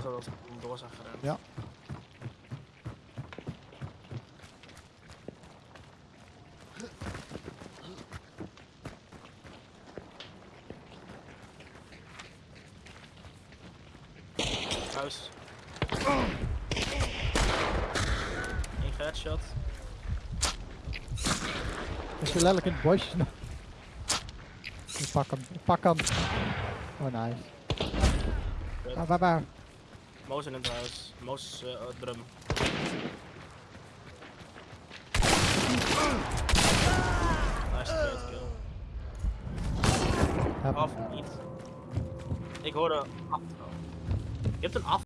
voor zodat we door zijn gerend. Ja. Huis. Eén headshot. Is je letterlijk in het bosje? Pak hem, pak hem. Oh nice. Ah, waar, waar? Moos in het huis. Moos oh, drum. Nice third kill. Af niet. Ik hoorde af. Je hebt een af.